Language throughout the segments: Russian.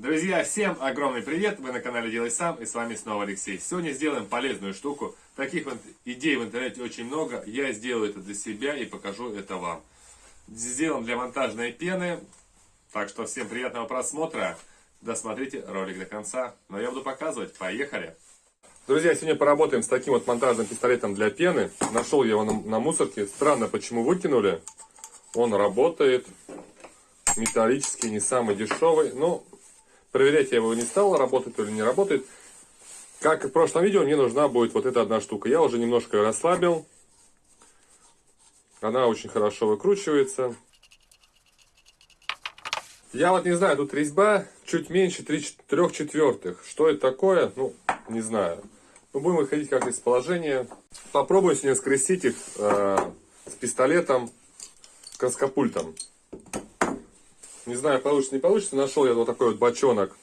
Друзья, всем огромный привет! Вы на канале Делай Сам и с вами снова Алексей. Сегодня сделаем полезную штуку. Таких вот идей в интернете очень много. Я сделаю это для себя и покажу это вам. Сделан для монтажной пены. Так что всем приятного просмотра. Досмотрите ролик до конца. Но я буду показывать. Поехали! Друзья, сегодня поработаем с таким вот монтажным пистолетом для пены. Нашел я его на, на мусорке. Странно, почему выкинули. Он работает. Металлический, не самый дешевый. Но проверять я его не стал, работает или не работает. Как и в прошлом видео, мне нужна будет вот эта одна штука. Я уже немножко ее расслабил. Она очень хорошо выкручивается. Я вот не знаю, тут резьба чуть меньше 3 четвертых. Что это такое? Ну, не знаю. Мы будем выходить как из положения. Попробуем сегодня скрестить их э, с пистолетом, краскопультом. Не знаю, получится, не получится. Нашел я вот такой вот бочонок.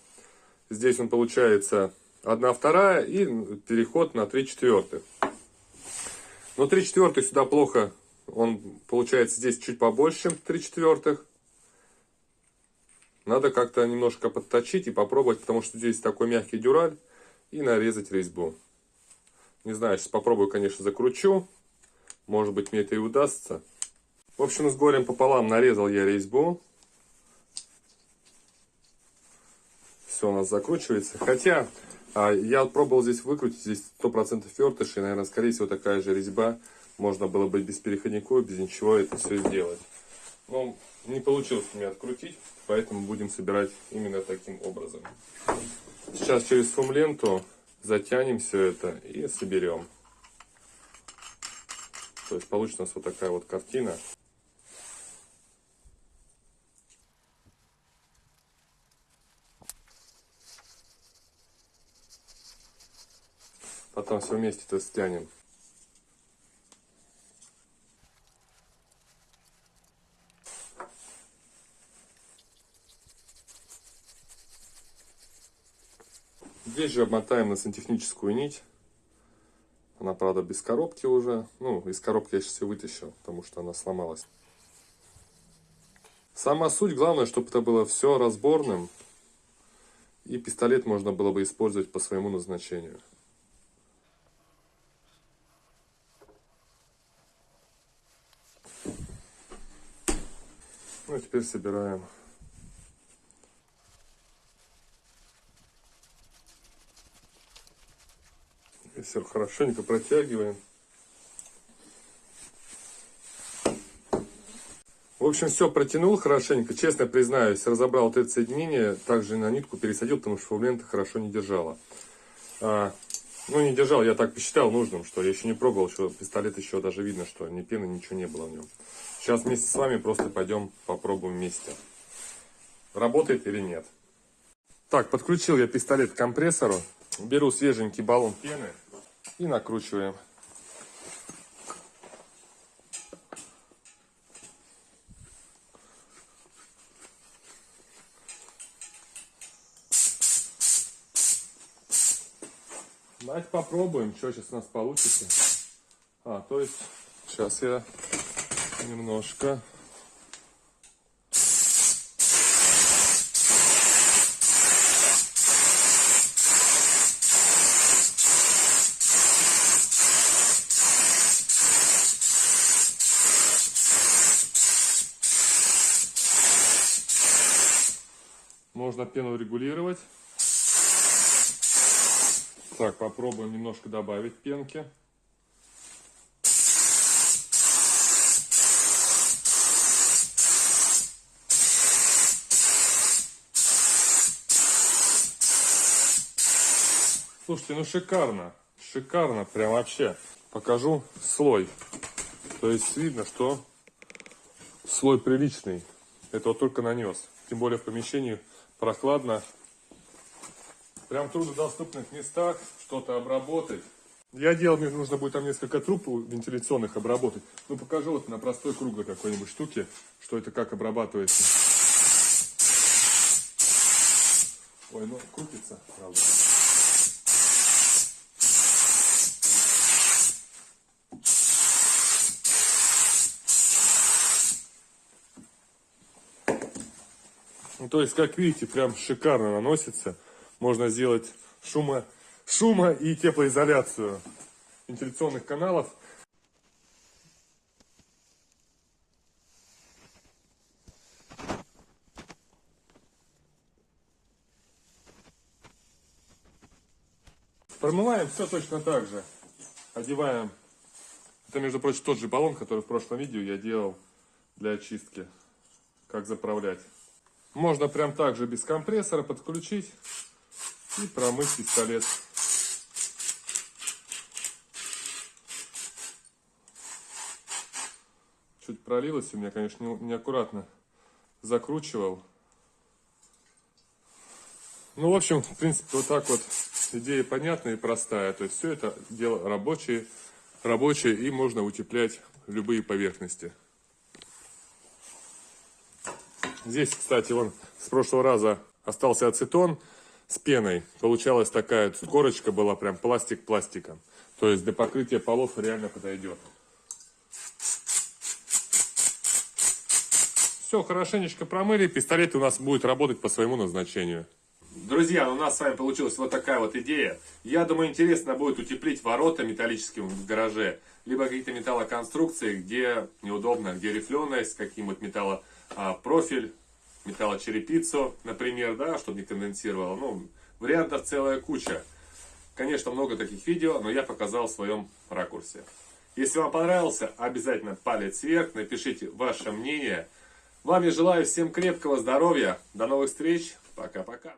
Здесь он получается 1 вторая и переход на 3 четвертых. Но 3 четвертых сюда плохо. Он получается здесь чуть побольше, чем 3 четвертых. Надо как-то немножко подточить и попробовать, потому что здесь такой мягкий дюраль. И нарезать резьбу. Не знаю, сейчас попробую, конечно, закручу. Может быть, мне это и удастся. В общем, с горем пополам нарезал я резьбу. Все у нас закручивается. Хотя, а, я пробовал здесь выкрутить, здесь 100% фертыш. И, наверное, скорее всего, такая же резьба. Можно было бы без переходников, без ничего это все сделать. Но не получилось у меня открутить, поэтому будем собирать именно таким образом. Сейчас через фум-ленту затянем все это и соберем. То есть получится у нас вот такая вот картина. Потом все вместе это стянем. Здесь же обмотаем на сантехническую нить. Она, правда, без коробки уже. Ну, из коробки я сейчас ее вытащил, потому что она сломалась. Сама суть, главное, чтобы это было все разборным. И пистолет можно было бы использовать по своему назначению. Ну и теперь собираем Все хорошенько протягиваем. В общем, все протянул хорошенько. Честно признаюсь, разобрал вот это соединение. Также на нитку пересадил, потому что фаблента хорошо не держала. А, ну, не держал, я так посчитал нужным, что я еще не пробовал, что пистолет еще даже видно, что ни пены, ничего не было в нем. Сейчас вместе с вами просто пойдем попробуем вместе. Работает или нет. Так, подключил я пистолет к компрессору. Беру свеженький баллон пены и накручиваем. Давайте попробуем, что сейчас у нас получится. А, то есть, сейчас я немножко Можно пену регулировать. Так, попробуем немножко добавить пенки. Слушайте, ну шикарно. Шикарно, прям вообще. Покажу слой. То есть видно, что слой приличный. Это вот только нанес. Тем более в помещении прохладно. Прям в труднодоступных местах что-то обработать. Я делал, мне нужно будет там несколько труб вентиляционных обработать. Ну, покажу вот на простой круглой какой-нибудь штуке, что это как обрабатывается. Ой, ну, крутится, правда. Ну, то есть, как видите, прям шикарно наносится. Можно сделать шума, шума и теплоизоляцию вентиляционных каналов. Промываем все точно так же. Одеваем. Это, между прочим, тот же баллон, который в прошлом видео я делал для очистки. Как заправлять. Можно прям так же без компрессора подключить и промыть пистолет. Чуть пролилось у меня, конечно, не- неаккуратно закручивал. Ну, в общем, в принципе, вот так вот идея понятная и простая. То есть все это дело рабочее, рабочее и можно утеплять любые поверхности. Здесь, кстати, вон с прошлого раза остался ацетон с пеной. Получалась такая корочка была прям пластик пластиком. То есть для покрытия полов реально подойдет. Все, хорошенечко промыли. Пистолет у нас будет работать по своему назначению. Друзья, у нас с вами получилась вот такая вот идея. Я думаю, интересно будет утеплить ворота металлическим в гараже. Либо какие-то металлоконструкции, где неудобно, где рифленость, каким-нибудь металлопрофиль, металлочерепицу, например, да, чтобы не конденсировало. Ну, вариантов целая куча. Конечно, много таких видео, но я показал в своем ракурсе. Если вам понравился, обязательно палец вверх, напишите ваше мнение. Вам я желаю всем крепкого здоровья. До новых встреч. Пока-пока.